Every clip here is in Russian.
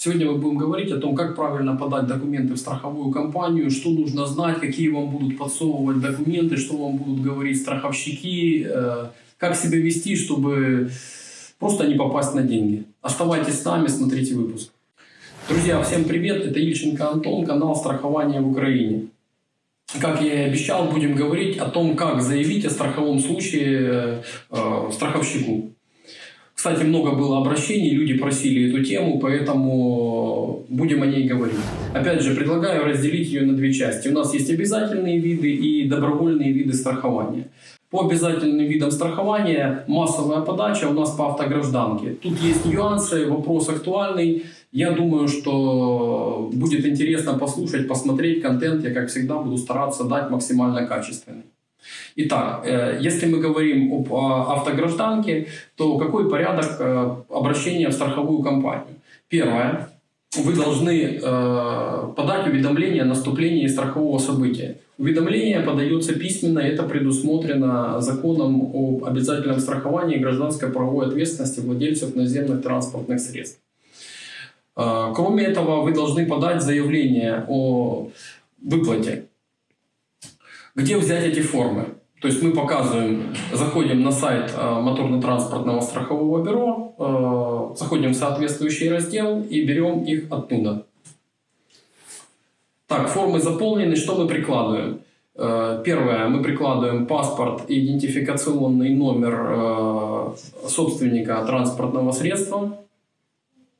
Сегодня мы будем говорить о том, как правильно подать документы в страховую компанию, что нужно знать, какие вам будут подсовывать документы, что вам будут говорить страховщики, э, как себя вести, чтобы просто не попасть на деньги. Оставайтесь с нами, смотрите выпуск. Друзья, всем привет, это Ильченко Антон, канал «Страхование в Украине». Как я и обещал, будем говорить о том, как заявить о страховом случае э, страховщику. Кстати, много было обращений, люди просили эту тему, поэтому будем о ней говорить. Опять же, предлагаю разделить ее на две части. У нас есть обязательные виды и добровольные виды страхования. По обязательным видам страхования массовая подача у нас по автогражданке. Тут есть нюансы, вопрос актуальный. Я думаю, что будет интересно послушать, посмотреть контент. Я, как всегда, буду стараться дать максимально качественный. Итак, э, если мы говорим об автогражданке, то какой порядок э, обращения в страховую компанию? Первое. Вы должны э, подать уведомление о наступлении страхового события. Уведомление подается письменно, это предусмотрено законом об обязательном страховании гражданской правовой ответственности владельцев наземных транспортных средств. Кроме этого, вы должны подать заявление о выплате где взять эти формы? То есть мы показываем, заходим на сайт э, моторно-транспортного страхового бюро, э, заходим в соответствующий раздел и берем их оттуда. Так, формы заполнены, что мы прикладываем? Э, первое, мы прикладываем паспорт идентификационный номер собственника транспортного средства.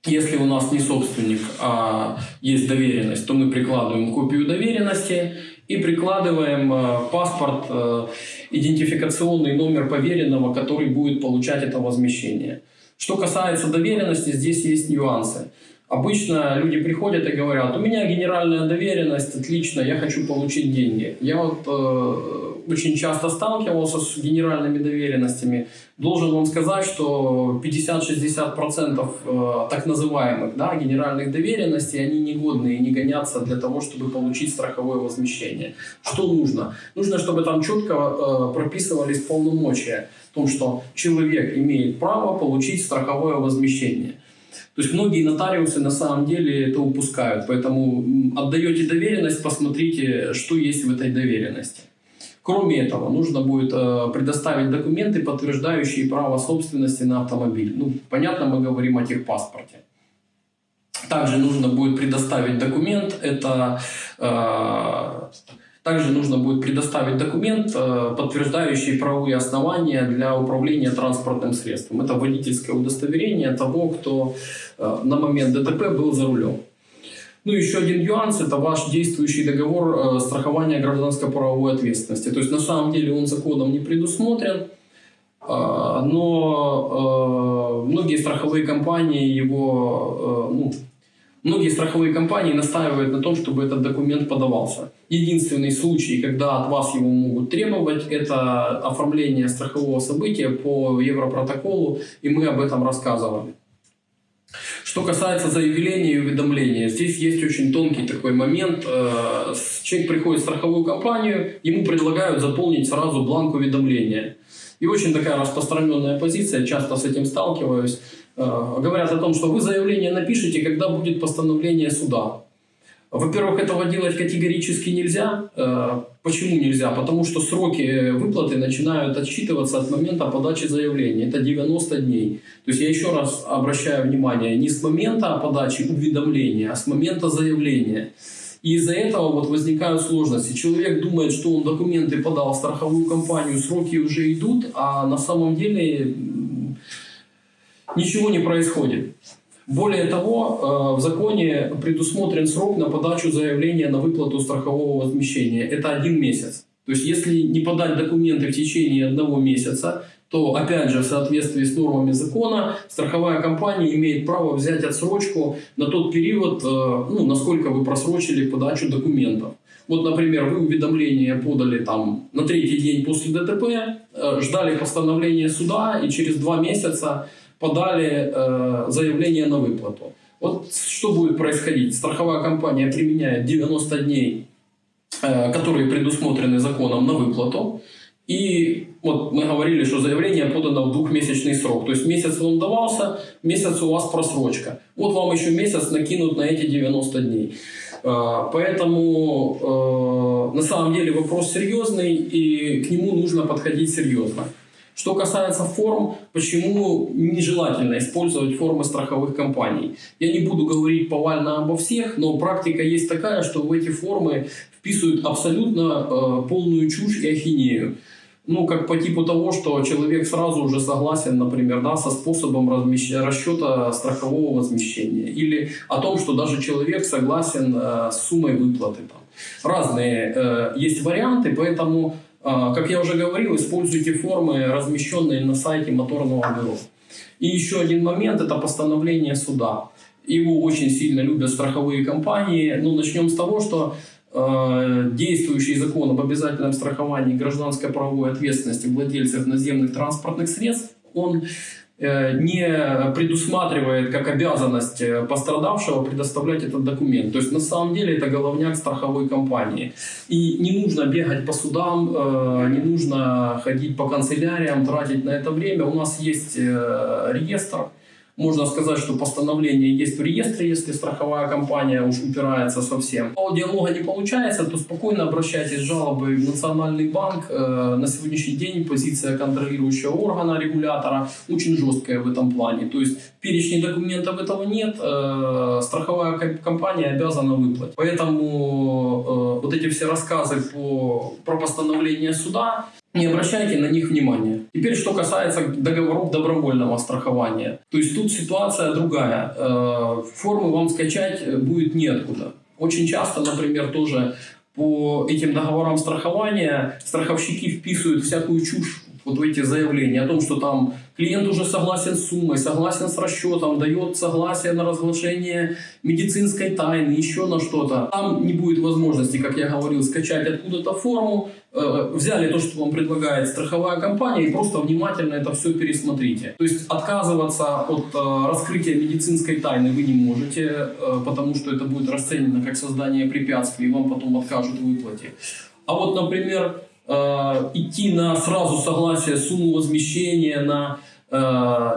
Если у нас не собственник, а есть доверенность, то мы прикладываем копию доверенности и прикладываем э, паспорт, э, идентификационный номер поверенного, который будет получать это возмещение. Что касается доверенности, здесь есть нюансы. Обычно люди приходят и говорят, у меня генеральная доверенность, отлично, я хочу получить деньги. Я вот э, очень часто сталкивался с генеральными доверенностями. Должен вам сказать, что 50-60% э, так называемых да, генеральных доверенностей, они негодные и не гонятся для того, чтобы получить страховое возмещение. Что нужно? Нужно, чтобы там четко э, прописывались полномочия о том, что человек имеет право получить страховое возмещение. То есть многие нотариусы на самом деле это упускают. Поэтому отдаете доверенность, посмотрите, что есть в этой доверенности. Кроме этого, нужно будет э, предоставить документы, подтверждающие право собственности на автомобиль. Ну, понятно, мы говорим о техпаспорте. Также нужно будет предоставить документ, это э, также нужно будет предоставить документ, э, подтверждающий правовые основания для управления транспортным средством. Это водительское удостоверение того, кто на момент ДТП был за рулем. Ну, еще один нюанс – это ваш действующий договор э, страхования гражданской правовой ответственности. То есть, на самом деле, он законом не предусмотрен, но многие страховые компании его ну, Многие страховые компании настаивают на том, чтобы этот документ подавался. Единственный случай, когда от вас его могут требовать, это оформление страхового события по Европротоколу, и мы об этом рассказывали. Что касается заявления и уведомления, здесь есть очень тонкий такой момент. Э, человек приходит в страховую компанию, ему предлагают заполнить сразу бланк уведомления. И очень такая распространенная позиция, часто с этим сталкиваюсь. Э, говорят о том, что вы заявление напишите, когда будет постановление суда. Во-первых, этого делать категорически нельзя. Э, почему нельзя? Потому что сроки выплаты начинают отсчитываться от момента подачи заявления. Это 90 дней. То есть я еще раз обращаю внимание, не с момента подачи уведомления, а с момента заявления. И из-за этого вот возникают сложности. Человек думает, что он документы подал в страховую компанию, сроки уже идут, а на самом деле ничего не происходит. Более того, э, в законе предусмотрен срок на подачу заявления на выплату страхового возмещения. Это один месяц. То есть, если не подать документы в течение одного месяца, то, опять же, в соответствии с нормами закона, страховая компания имеет право взять отсрочку на тот период, э, ну, насколько вы просрочили подачу документов. Вот, например, вы уведомление подали там на третий день после ДТП, э, ждали постановления суда, и через два месяца подали э, заявление на выплату. Вот что будет происходить? Страховая компания применяет 90 дней, э, которые предусмотрены законом на выплату, И вот мы говорили, что заявление подано в двухмесячный срок. То есть месяц вам давался, месяц у вас просрочка. Вот вам еще месяц накинут на эти 90 дней. А, поэтому э, на самом деле вопрос серьезный, и к нему нужно подходить серьезно. Что касается форм, почему нежелательно использовать формы страховых компаний? Я не буду говорить повально обо всех, но практика есть такая, что в эти формы вписывают абсолютно э, полную чушь и ахинею. Ну, как по типу того, что человек сразу уже согласен, например, да, со способом размещ... расчета страхового возмещения. Или о том, что даже человек согласен э, с суммой выплаты. Там. Разные э, есть варианты, поэтому, как я уже говорил, используйте формы, размещенные на сайте моторного бюро. И еще один момент – это постановление суда. Его очень сильно любят страховые компании. Ну, начнем с того, что Э, действующий закон об обязательном страховании гражданской правовой ответственности владельцев наземных транспортных средств, он не предусматривает как обязанность э, пострадавшего предоставлять этот документ. То есть на самом деле это головняк страховой компании. И не нужно бегать по судам, не нужно ходить по канцеляриям, тратить на это время. У нас есть реестр, можно сказать, что постановление есть в реестре, если страховая компания уж упирается совсем. А диалога не получается, то спокойно обращайтесь с жалобой в Национальный банк. Э, на сегодняшний день позиция контролирующего органа, регулятора, очень жесткая в этом плане. То есть перечни документов этого нет, э, страховая компания обязана выплатить. Поэтому э, вот эти все рассказы по, про постановление суда, не обращайте на них внимания. Теперь, что касается договоров добровольного страхования. То есть тут ситуация другая. Э, формы вам скачать будет неоткуда. Очень часто, например, тоже по этим договорам страхования страховщики вписывают всякую чушь вот эти заявления о том, что там клиент уже согласен с суммой, согласен с расчетом, дает согласие на разглашение медицинской тайны, еще на что-то. Там не будет возможности, как я говорил, скачать откуда-то форму, э, взяли то, что вам предлагает страховая компания и просто внимательно это все пересмотрите. То есть отказываться от э, раскрытия медицинской тайны вы не можете, э, потому что это будет расценено как создание препятствий, и вам потом откажут в выплате. А вот, например, Э, идти на сразу согласие сумму возмещения, на э,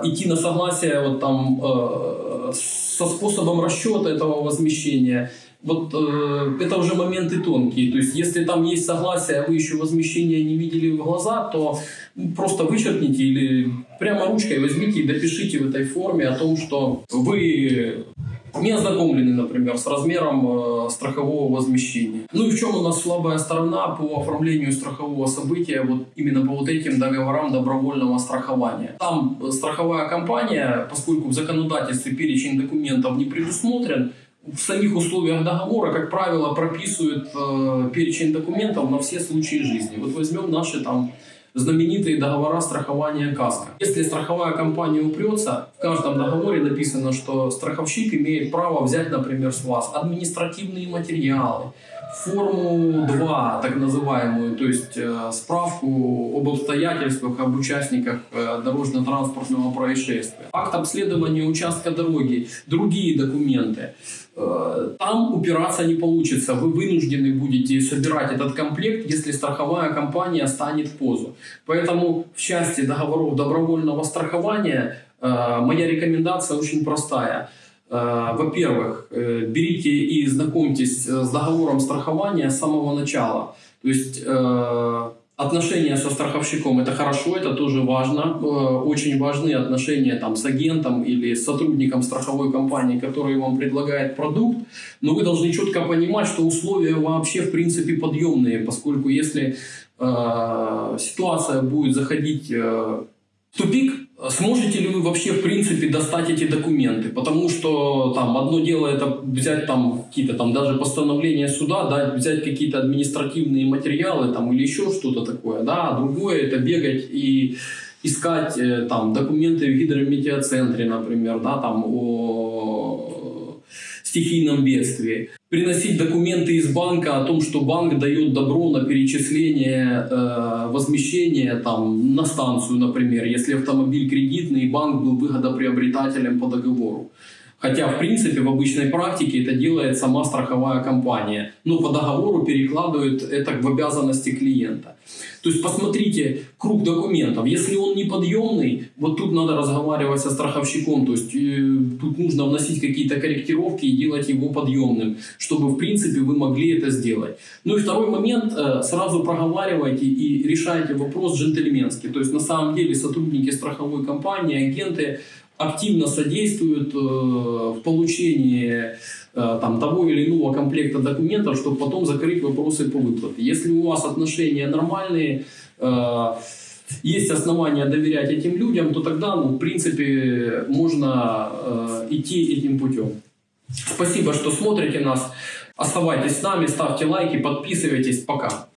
идти на согласие вот там э, со способом расчета этого возмещения. Вот э, это уже моменты тонкие. То есть, если там есть согласие, а вы еще возмещение не видели в глаза, то просто вычеркните или прямо ручкой возьмите и допишите в этой форме о том, что вы не ознакомлены, например, с размером э, страхового возмещения. Ну и в чем у нас слабая сторона по оформлению страхового события вот именно по вот этим договорам добровольного страхования. Там э, страховая компания, поскольку в законодательстве перечень документов не предусмотрен, в самих условиях договора, как правило, прописывают э, перечень документов на все случаи жизни. Вот возьмем наши там знаменитые договора страхования КАСКО. Если страховая компания упрется, в каждом договоре написано, что страховщик имеет право взять, например, с вас административные материалы, форму 2, так называемую, то есть э, справку об обстоятельствах, об участниках э, дорожно-транспортного происшествия, акт обследования участка дороги, другие документы. Э, там упираться не получится. Вы вынуждены будете собирать этот комплект, если страховая компания станет в позу. Поэтому в части договоров добровольного страхования э, моя рекомендация очень простая. Э, во-первых, берите и знакомьтесь с договором страхования с самого начала. То есть Отношения со страховщиком – это хорошо, это тоже важно. Э, очень важны отношения там, с агентом или с сотрудником страховой компании, который вам предлагает продукт. Но вы должны четко понимать, что условия вообще в принципе подъемные, поскольку если э, ситуация будет заходить э, в тупик, Сможете ли вы вообще, в принципе, достать эти документы? Потому что там одно дело это взять там какие-то там даже постановления суда, да, взять какие-то административные материалы там или еще что-то такое, да, а другое это бегать и искать э, там документы в гидрометеоцентре, например, да, там о стихийном бедствии приносить документы из банка о том, что банк дает добро на перечисление э, возмещения там, на станцию, например, если автомобиль кредитный и банк был выгодоприобретателем по договору. Хотя, в принципе, в обычной практике это делает сама страховая компания, но по договору перекладывает это в обязанности клиента. То есть посмотрите круг документов. Если он неподъемный, вот тут надо разговаривать со страховщиком, то есть э, тут нужно вносить какие-то корректировки и делать его подъемным, чтобы, в принципе, вы могли это сделать. Ну и второй момент, э, сразу проговаривайте и решайте вопрос джентльменски. То есть на самом деле сотрудники страховой компании, агенты, активно содействуют э, в получении э, там, того или иного комплекта документов, чтобы потом закрыть вопросы по выплате. Если у вас отношения нормальные, э, есть основания доверять этим людям, то тогда, ну, в принципе, можно идти этим путем. Спасибо, что смотрите нас. Оставайтесь с нами, ставьте лайки, подписывайтесь. Пока.